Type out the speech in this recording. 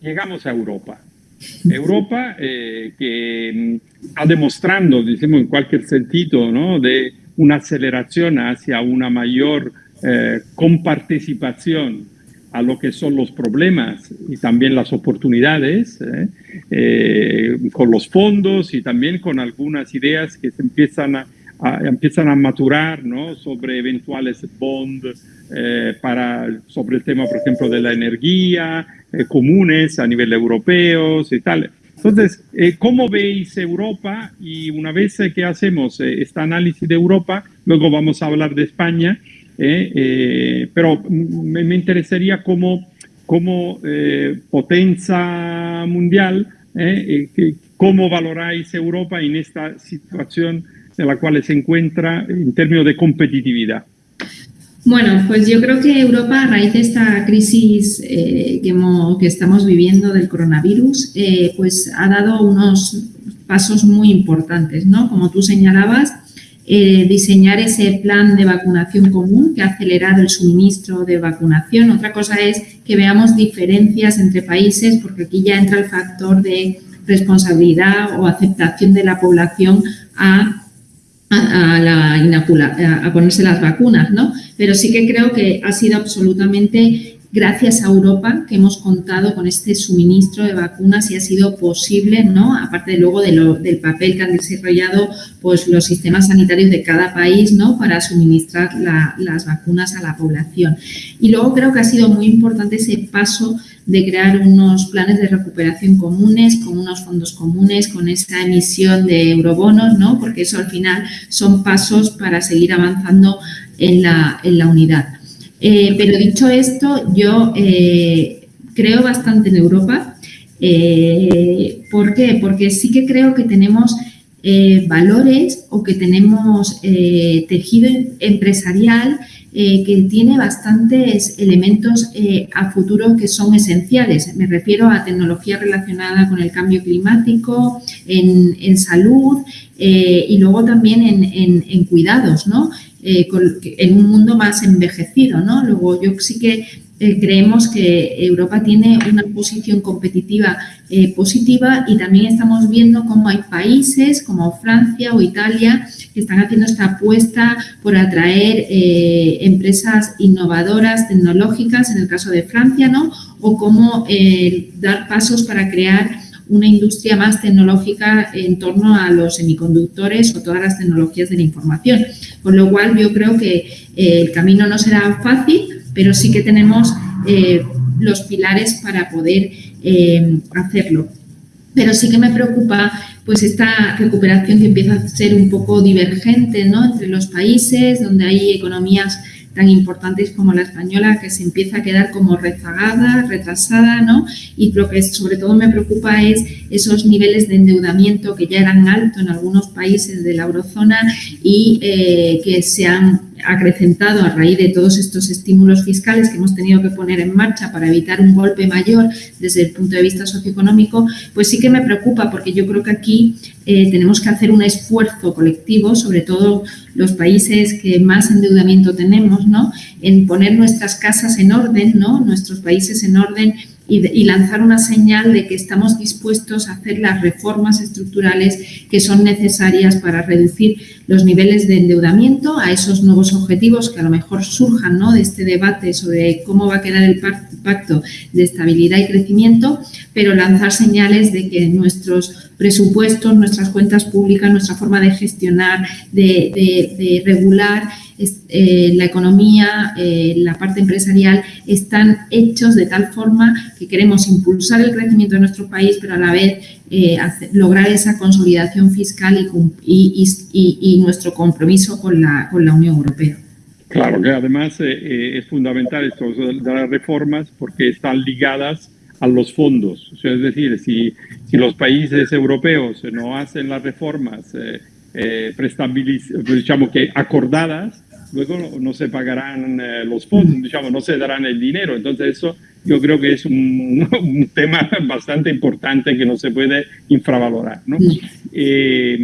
llegamos a Europa. Europa que está demostrando, decimos en cualquier sentido, ¿no? de una aceleración hacia una mayor comparticipación a lo que son los problemas y también las oportunidades, ¿eh? Eh, con los fondos y también con algunas ideas que se empiezan a, empiezan a maturar ¿no? sobre eventuales bonds eh, para, sobre el tema, por ejemplo, de la energía, comunes a nivel europeo y tal. Entonces, ¿cómo veis Europa? Y una vez que hacemos este análisis de Europa, luego vamos a hablar de España, eh, eh, pero me, me, interesaría como, como eh, potencia mundial, cómo valoráis Europa en esta situación en la cual se encuentra en términos de competitividad. Bueno, pues yo creo que Europa, a raíz de esta crisis eh, que, estamos viviendo del coronavirus, eh, pues ha dado unos pasos muy importantes, ¿no? Como tú señalabas, eh, diseñar ese plan de vacunación común que ha acelerado el suministro de vacunación. Otra cosa es que veamos diferencias entre países porque aquí ya entra el factor de responsabilidad o aceptación de la población a, a, la a ponerse las vacunas, ¿no? Pero sí que creo que ha sido absolutamente gracias a Europa que hemos contado con este suministro de vacunas y ha sido posible, ¿no? aparte luego del papel que han desarrollado pues, los sistemas sanitarios de cada país ¿no? para suministrar las vacunas a la población. Y luego creo que ha sido muy importante ese paso de crear unos planes de recuperación comunes, con unos fondos comunes, con esa emisión de eurobonos, ¿no? porque eso al final son pasos para seguir avanzando en la, en la unidad. Eh, pero dicho esto, yo eh, creo bastante en Europa. Eh, ¿Por qué? Porque sí que creo que tenemos valores o que tenemos tejido empresarial que tiene bastantes elementos a futuro que son esenciales. Me refiero a tecnología relacionada con el cambio climático, en, salud y luego también en, en cuidados, ¿no? Eh, en un mundo más envejecido, ¿no? Luego yo sí que eh, creemos que Europa tiene una posición competitiva eh, positiva y también estamos viendo cómo hay países como Francia o Italia que están haciendo esta apuesta por atraer empresas innovadoras, tecnológicas, en el caso de Francia, ¿no? O cómo dar pasos para crear una industria más tecnológica en torno a los semiconductores o todas las tecnologías de la información. Con lo cual yo creo que eh, el camino no será fácil, pero sí que tenemos eh, los pilares para poder eh, hacerlo. Pero sí que me preocupa pues esta recuperación que empieza a ser un poco divergente ¿no? entre los países, donde hay economías tan importantes como la española que se empieza a quedar como rezagada, retrasada, ¿no? Y lo que sobre todo me preocupa es esos niveles de endeudamiento que ya eran altos en algunos países de la eurozona y eh, que se han acrecentado a raíz de todos estos estímulos fiscales que hemos tenido que poner en marcha para evitar un golpe mayor desde el punto de vista socioeconómico, pues sí que me preocupa porque yo creo que aquí eh, tenemos que hacer un esfuerzo colectivo, sobre todo los países que más endeudamiento tenemos, ¿no? en poner nuestras casas en orden, ¿no? nuestros países en orden y, lanzar una señal de que estamos dispuestos a hacer las reformas estructurales que son necesarias para reducir los niveles de endeudamiento a esos nuevos objetivos que a lo mejor surjan ¿no? de este debate sobre cómo va a quedar el pacto de estabilidad y crecimiento, pero lanzar señales de que nuestros presupuestos, nuestras cuentas públicas, nuestra forma de gestionar, de regular eh, la economía, eh, la parte empresarial, están hechos de tal forma que queremos impulsar el crecimiento de nuestro país, pero a la vez eh, lograr esa consolidación fiscal y, y, nuestro compromiso con la, con la Unión Europea. Claro que además es fundamental esto de las reformas porque están ligadas a los fondos. es decir, si, si los países europeos no hacen las reformas eh, digamos que acordadas, luego no, se pagarán eh, los fondos, digamos, no se darán el dinero. Entonces eso yo creo que es un, tema bastante importante que no se puede infravalorar. ¿no? Eh,